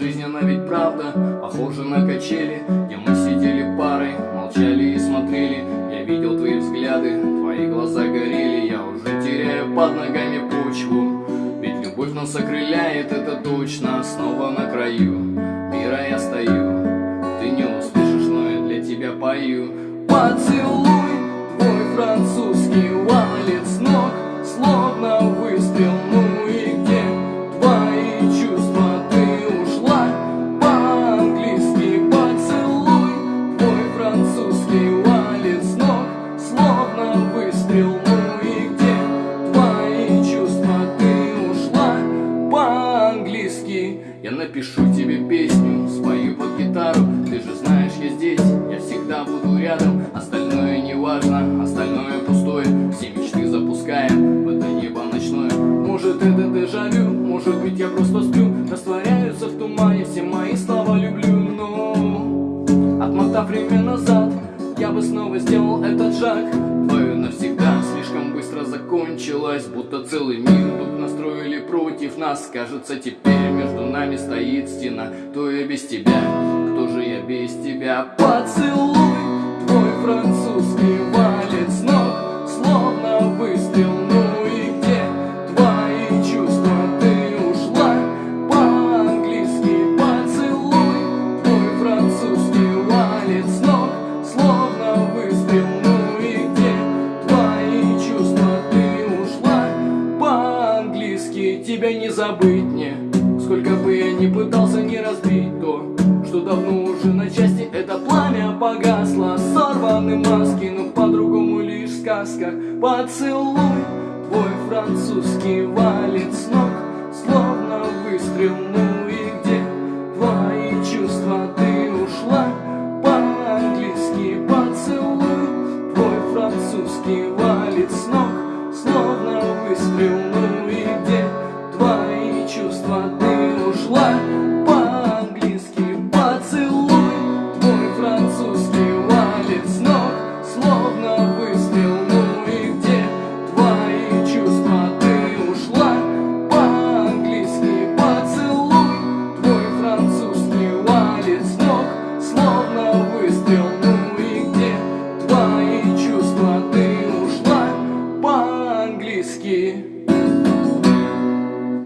Жизнь она ведь правда Похожа на качели Где мы сидели парой Молчали и смотрели. Я видел твои взгляды Твои глаза горели. Я уже теряю под ногами почву Ведь любовь нас окрыляет Это точно. Снова на краю Мира я стою. Ты не услышишь, но я для тебя пою. Поцелуй Твой французский валит дежавю Может быть я просто сплю. Растворяются в тумане Все мои слова люблю Но Отмотав время назад Я бы снова сделал этот шаг. Твое навсегда слишком быстро закончилось Будто целый мир тут настроили против нас. Кажется теперь между нами стоит стена. То я без тебя, кто же я без тебя. Поцелуй Тебя не забыть мне. Сколько бы я ни пытался не разбить то Что давно уже на части. Это пламя погасло Сорваны маски, но по-другому лишь в сказках Поцелуй твой французский валит с ног Словно выстрел, ну и где твои чувства? Ты ушла? По-английски Поцелуй твой французский валит с ног